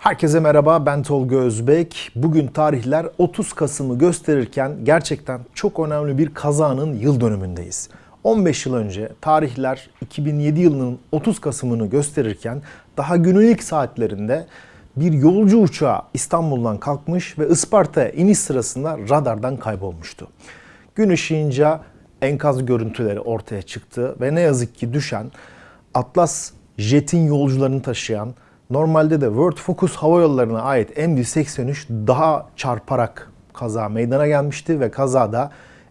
Herkese merhaba ben Tolga Özbek. Bugün tarihler 30 Kasım'ı gösterirken gerçekten çok önemli bir kazanın yıl dönümündeyiz. 15 yıl önce tarihler 2007 yılının 30 Kasım'ını gösterirken daha günün ilk saatlerinde bir yolcu uçağı İstanbul'dan kalkmış ve Isparta'ya iniş sırasında radardan kaybolmuştu. Gün ışığınca enkaz görüntüleri ortaya çıktı ve ne yazık ki düşen Atlas Jet'in yolcularını taşıyan normalde de World Focus Hava Yolları'na ait MD-83 daha çarparak kaza meydana gelmişti ve kazada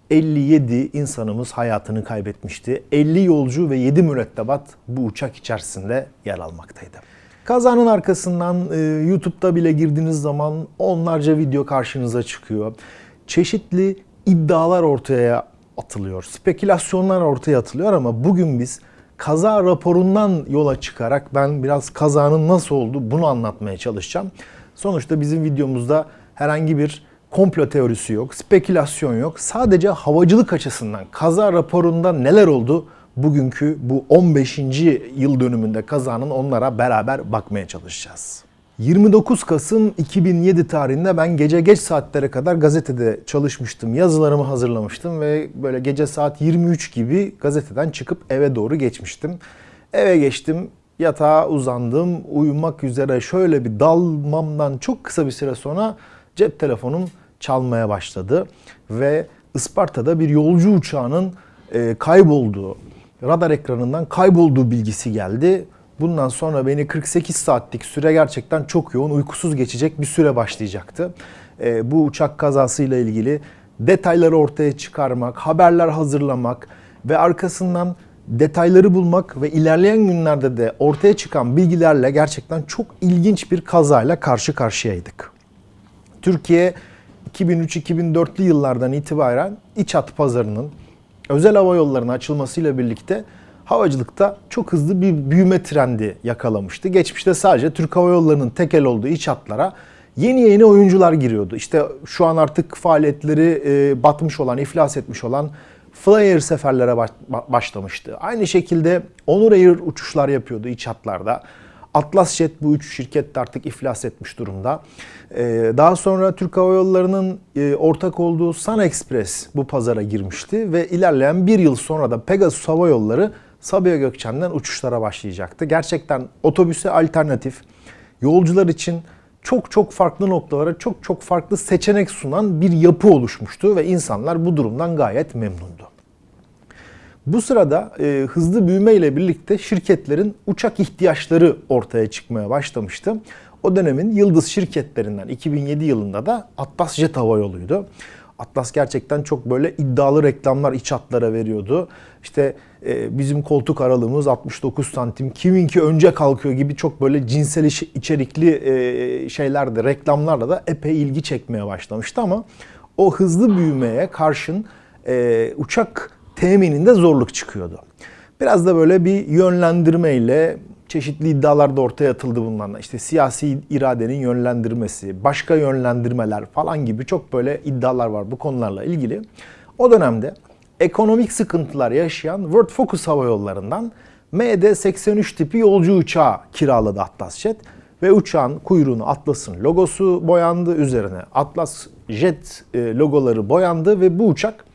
57 insanımız hayatını kaybetmişti. 50 yolcu ve 7 mürettebat bu uçak içerisinde yer almaktaydı. Kazanın arkasından e, YouTube'da bile girdiğiniz zaman onlarca video karşınıza çıkıyor. Çeşitli iddialar ortaya atılıyor. Spekülasyonlar ortaya atılıyor ama bugün biz kaza raporundan yola çıkarak ben biraz kazanın nasıl oldu bunu anlatmaya çalışacağım. Sonuçta bizim videomuzda herhangi bir komplo teorisi yok, spekülasyon yok. Sadece havacılık açısından kaza raporunda neler oldu bugünkü bu 15. yıl dönümünde kazanın onlara beraber bakmaya çalışacağız. 29 Kasım 2007 tarihinde ben gece geç saatlere kadar gazetede çalışmıştım. Yazılarımı hazırlamıştım ve böyle gece saat 23 gibi gazeteden çıkıp eve doğru geçmiştim. Eve geçtim, yatağa uzandım, uyumak üzere şöyle bir dalmamdan çok kısa bir süre sonra cep telefonum çalmaya başladı. Ve Isparta'da bir yolcu uçağının e, kaybolduğu, radar ekranından kaybolduğu bilgisi geldi. Bundan sonra beni 48 saatlik süre gerçekten çok yoğun, uykusuz geçecek bir süre başlayacaktı. E, bu uçak kazasıyla ilgili detayları ortaya çıkarmak, haberler hazırlamak ve arkasından detayları bulmak ve ilerleyen günlerde de ortaya çıkan bilgilerle gerçekten çok ilginç bir kazayla karşı karşıyaydık. Türkiye 2003-2004'lü yıllardan itibaren iç hat pazarının özel hava yollarına açılmasıyla birlikte havacılıkta çok hızlı bir büyüme trendi yakalamıştı. Geçmişte sadece Türk Hava Yolları'nın tekel olduğu iç hatlara yeni yeni oyuncular giriyordu. İşte şu an artık faaliyetleri e, batmış olan, iflas etmiş olan Flyer seferlere başlamıştı. Aynı şekilde Onur Air uçuşlar yapıyordu iç hatlarda. Atlas Jet bu üç şirket de artık iflas etmiş durumda. Ee, daha sonra Türk Hava Yolları'nın e, ortak olduğu Sun Express bu pazara girmişti ve ilerleyen bir yıl sonra da Pegasus Hava Yolları Sabiha Gökçen'den uçuşlara başlayacaktı. Gerçekten otobüse alternatif, yolcular için çok çok farklı noktalara çok çok farklı seçenek sunan bir yapı oluşmuştu ve insanlar bu durumdan gayet memnundu. Bu sırada e, hızlı büyüme ile birlikte şirketlerin uçak ihtiyaçları ortaya çıkmaya başlamıştı. O dönemin yıldız şirketlerinden 2007 yılında da Atlas Jet Hava Yolu'ydu. Atlas gerçekten çok böyle iddialı reklamlar iç hatlara veriyordu. İşte e, bizim koltuk aralığımız 69 santim, kiminki önce kalkıyor gibi çok böyle cinsel içerikli e, şeylerde, reklamlarla da epey ilgi çekmeye başlamıştı ama o hızlı büyümeye karşın e, uçak temininde zorluk çıkıyordu. Biraz da böyle bir yönlendirmeyle çeşitli iddialar da ortaya atıldı bunlarla. İşte siyasi iradenin yönlendirmesi, başka yönlendirmeler falan gibi çok böyle iddialar var bu konularla ilgili. O dönemde ekonomik sıkıntılar yaşayan World Focus Hava Yolları'ndan MD-83 tipi yolcu uçağı kiraladı Atlas Jet ve uçağın kuyruğunu Atlas'ın logosu boyandı. Üzerine Atlas Jet e, logoları boyandı ve bu uçak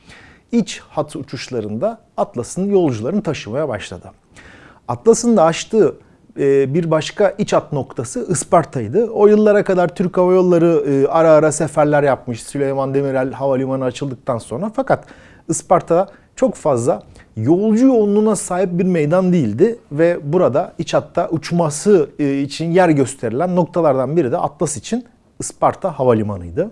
iç hat uçuşlarında Atlas'ın yolcularını taşımaya başladı. Atlas'ın da açtığı bir başka iç hat noktası Isparta'ydı. O yıllara kadar Türk Hava Yolları e, ara ara seferler yapmış Süleyman Demirel Havalimanı açıldıktan sonra. Fakat Isparta çok fazla yolcu yoğunluğuna sahip bir meydan değildi ve burada iç hatta uçması e, için yer gösterilen noktalardan biri de Atlas için Isparta Havalimanı'ydı.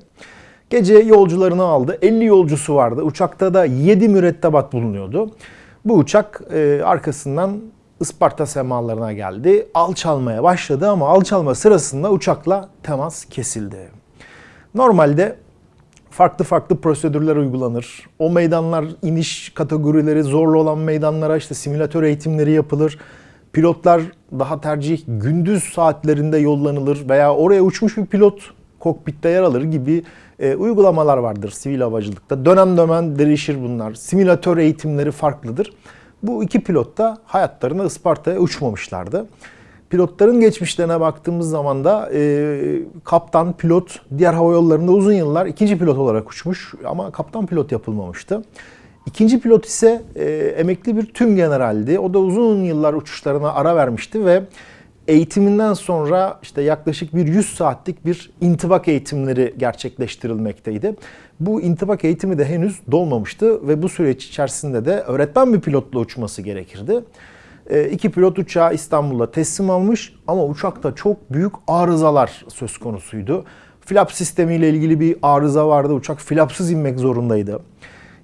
Gece yolcularını aldı. 50 yolcusu vardı. Uçakta da 7 mürettebat bulunuyordu. Bu uçak arkasından Isparta semalarına geldi. Alçalmaya başladı ama alçalma sırasında uçakla temas kesildi. Normalde farklı farklı prosedürler uygulanır. O meydanlar iniş kategorileri zorlu olan meydanlara işte simülatör eğitimleri yapılır. Pilotlar daha tercih gündüz saatlerinde yollanılır veya oraya uçmuş bir pilot kokpitte yer alır gibi e, uygulamalar vardır sivil havacılıkta. Dönem dönem değişir bunlar. Simülatör eğitimleri farklıdır. Bu iki pilot da hayatlarını Isparta'ya uçmamışlardı. Pilotların geçmişlerine baktığımız zaman da e, kaptan, pilot diğer hava yollarında uzun yıllar ikinci pilot olarak uçmuş ama kaptan pilot yapılmamıştı. İkinci pilot ise e, emekli bir tüm generaldi. O da uzun yıllar uçuşlarına ara vermişti ve eğitiminden sonra işte yaklaşık bir 100 saatlik bir intibak eğitimleri gerçekleştirilmekteydi. Bu intibak eğitimi de henüz dolmamıştı ve bu süreç içerisinde de öğretmen bir pilotla uçması gerekirdi. E, iki pilot uçağı İstanbul'a teslim almış ama uçakta çok büyük arızalar söz konusuydu. Flap sistemiyle ilgili bir arıza vardı. Uçak flapsız inmek zorundaydı.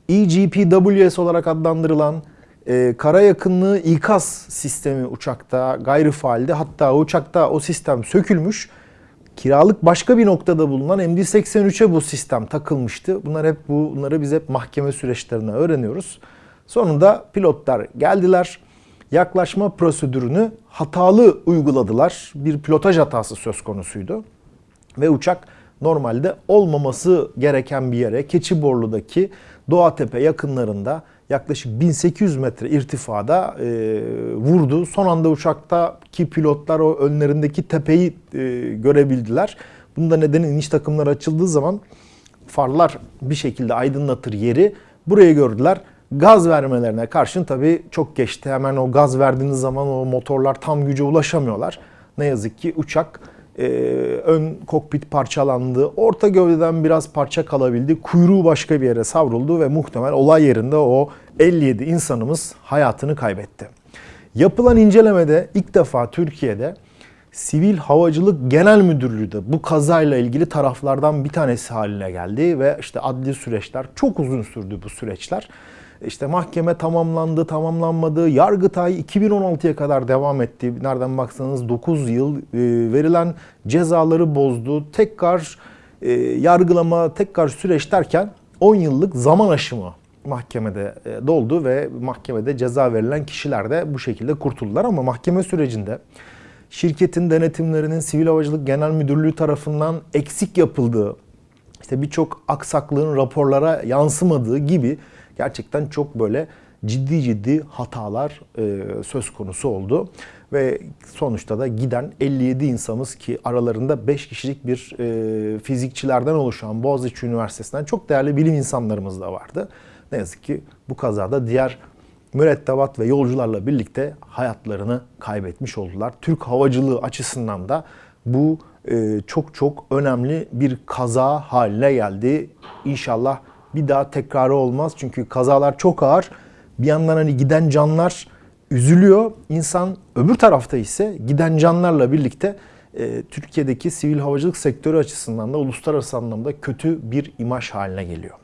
EGPWS olarak adlandırılan e, kara yakınlığı ikaz sistemi uçakta gayri faalde. Hatta uçakta o sistem sökülmüş. Kiralık başka bir noktada bulunan MD-83'e bu sistem takılmıştı. Bunlar hep bu, bunları biz hep mahkeme süreçlerine öğreniyoruz. Sonunda pilotlar geldiler. Yaklaşma prosedürünü hatalı uyguladılar. Bir pilotaj hatası söz konusuydu. Ve uçak normalde olmaması gereken bir yere Keçiborlu'daki Doğatepe yakınlarında yaklaşık 1800 metre irtifada e, vurdu. Son anda uçaktaki pilotlar o önlerindeki tepeyi e, görebildiler. Bunda nedeni iniş takımları açıldığı zaman farlar bir şekilde aydınlatır yeri. Burayı gördüler. Gaz vermelerine karşın tabii çok geçti. Hemen o gaz verdiğiniz zaman o motorlar tam güce ulaşamıyorlar. Ne yazık ki uçak e, ön kokpit parçalandı. Orta gövdeden biraz parça kalabildi. Kuyruğu başka bir yere savruldu ve muhtemel olay yerinde o 57 insanımız hayatını kaybetti. Yapılan incelemede ilk defa Türkiye'de Sivil Havacılık Genel Müdürlüğü de bu kazayla ilgili taraflardan bir tanesi haline geldi ve işte adli süreçler çok uzun sürdü bu süreçler. İşte mahkeme tamamlandı, tamamlanmadı. Yargıtay 2016'ya kadar devam etti. Nereden baksanız 9 yıl e, verilen cezaları bozdu. Tekrar e, yargılama, tekrar süreç derken 10 yıllık zaman aşımı mahkemede e, doldu ve mahkemede ceza verilen kişiler de bu şekilde kurtuldular ama mahkeme sürecinde şirketin denetimlerinin Sivil Havacılık Genel Müdürlüğü tarafından eksik yapıldığı, işte birçok aksaklığın raporlara yansımadığı gibi gerçekten çok böyle ciddi ciddi hatalar e, söz konusu oldu. Ve sonuçta da giden 57 insanımız ki aralarında 5 kişilik bir e, fizikçilerden oluşan Boğaziçi Üniversitesi'nden çok değerli bilim insanlarımız da vardı. Ne yazık ki bu kazada diğer mürettebat ve yolcularla birlikte hayatlarını kaybetmiş oldular. Türk havacılığı açısından da bu e, çok çok önemli bir kaza haline geldi. İnşallah bir daha tekrarı olmaz. Çünkü kazalar çok ağır. Bir yandan hani giden canlar üzülüyor. İnsan öbür tarafta ise giden canlarla birlikte e, Türkiye'deki sivil havacılık sektörü açısından da uluslararası anlamda kötü bir imaj haline geliyor.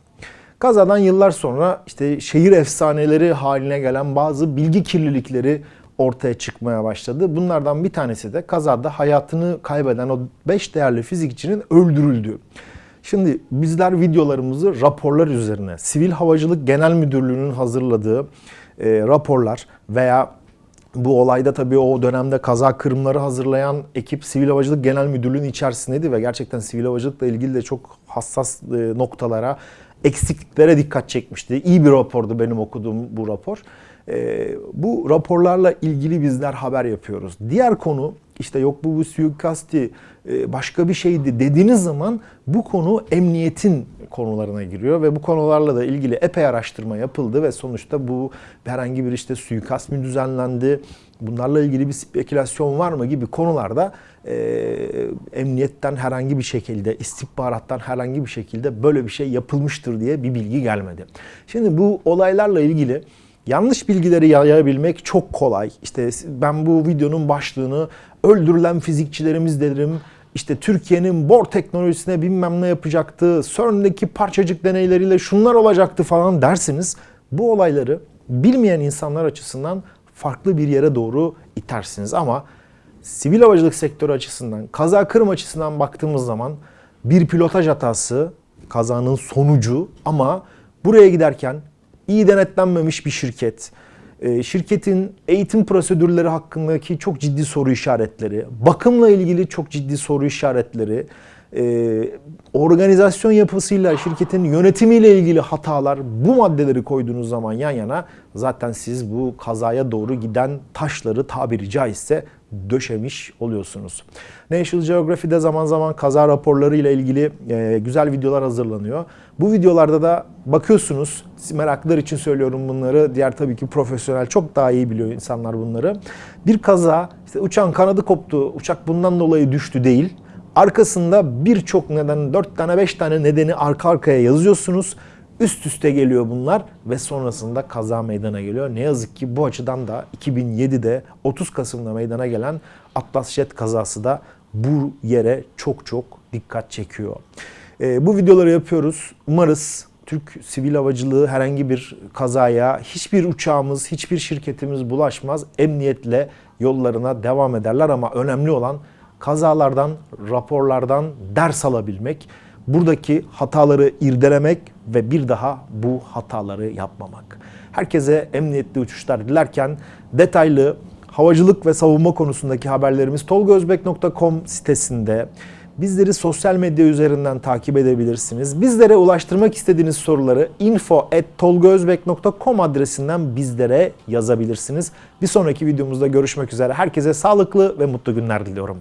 Kazadan yıllar sonra işte şehir efsaneleri haline gelen bazı bilgi kirlilikleri ortaya çıkmaya başladı. Bunlardan bir tanesi de kazada hayatını kaybeden o 5 değerli fizikçinin öldürüldüğü. Şimdi bizler videolarımızı raporlar üzerine, Sivil Havacılık Genel Müdürlüğü'nün hazırladığı e, raporlar veya bu olayda tabii o dönemde kaza kırımları hazırlayan ekip Sivil Havacılık Genel Müdürlüğü'nün içerisindeydi ve gerçekten sivil havacılıkla ilgili de çok hassas e, noktalara, eksikliklere dikkat çekmişti. İyi bir rapordu benim okuduğum bu rapor. E, bu raporlarla ilgili bizler haber yapıyoruz. Diğer konu işte yok bu, bu suikasti e, başka bir şeydi dediğiniz zaman bu konu emniyetin konularına giriyor ve bu konularla da ilgili epey araştırma yapıldı ve sonuçta bu herhangi bir işte suikast mı düzenlendi, bunlarla ilgili bir spekülasyon var mı gibi konularda e, emniyetten herhangi bir şekilde, istihbarattan herhangi bir şekilde böyle bir şey yapılmıştır diye bir bilgi gelmedi. Şimdi bu olaylarla ilgili Yanlış bilgileri yayabilmek çok kolay. İşte ben bu videonun başlığını öldürülen fizikçilerimiz derim. İşte Türkiye'nin bor teknolojisine bilmem ne yapacaktı. CERN'deki parçacık deneyleriyle şunlar olacaktı falan dersiniz. Bu olayları bilmeyen insanlar açısından farklı bir yere doğru itersiniz. Ama sivil havacılık sektörü açısından, kaza kırım açısından baktığımız zaman bir pilotaj hatası kazanın sonucu ama buraya giderken iyi denetlenmemiş bir şirket, e, şirketin eğitim prosedürleri hakkındaki çok ciddi soru işaretleri, bakımla ilgili çok ciddi soru işaretleri, e, organizasyon yapısıyla, şirketin yönetimiyle ilgili hatalar bu maddeleri koyduğunuz zaman yan yana zaten siz bu kazaya doğru giden taşları tabiri caizse döşemiş oluyorsunuz. National Geographic'de zaman zaman kaza raporları ile ilgili e, güzel videolar hazırlanıyor. Bu videolarda da bakıyorsunuz, meraklılar için söylüyorum bunları. Diğer tabii ki profesyonel çok daha iyi biliyor insanlar bunları. Bir kaza, işte uçağın kanadı koptu, uçak bundan dolayı düştü değil. Arkasında birçok neden, 4 tane 5 tane nedeni arka arkaya yazıyorsunuz. Üst üste geliyor bunlar ve sonrasında kaza meydana geliyor. Ne yazık ki bu açıdan da 2007'de 30 Kasım'da meydana gelen Atlas Jet kazası da bu yere çok çok dikkat çekiyor. Ee, bu videoları yapıyoruz. Umarız Türk sivil havacılığı herhangi bir kazaya hiçbir uçağımız, hiçbir şirketimiz bulaşmaz. Emniyetle yollarına devam ederler ama önemli olan kazalardan, raporlardan ders alabilmek, buradaki hataları irdelemek ve bir daha bu hataları yapmamak. Herkese emniyetli uçuşlar dilerken detaylı havacılık ve savunma konusundaki haberlerimiz tolgozbek.com sitesinde. Bizleri sosyal medya üzerinden takip edebilirsiniz. Bizlere ulaştırmak istediğiniz soruları info.tolgozbek.com adresinden bizlere yazabilirsiniz. Bir sonraki videomuzda görüşmek üzere. Herkese sağlıklı ve mutlu günler diliyorum.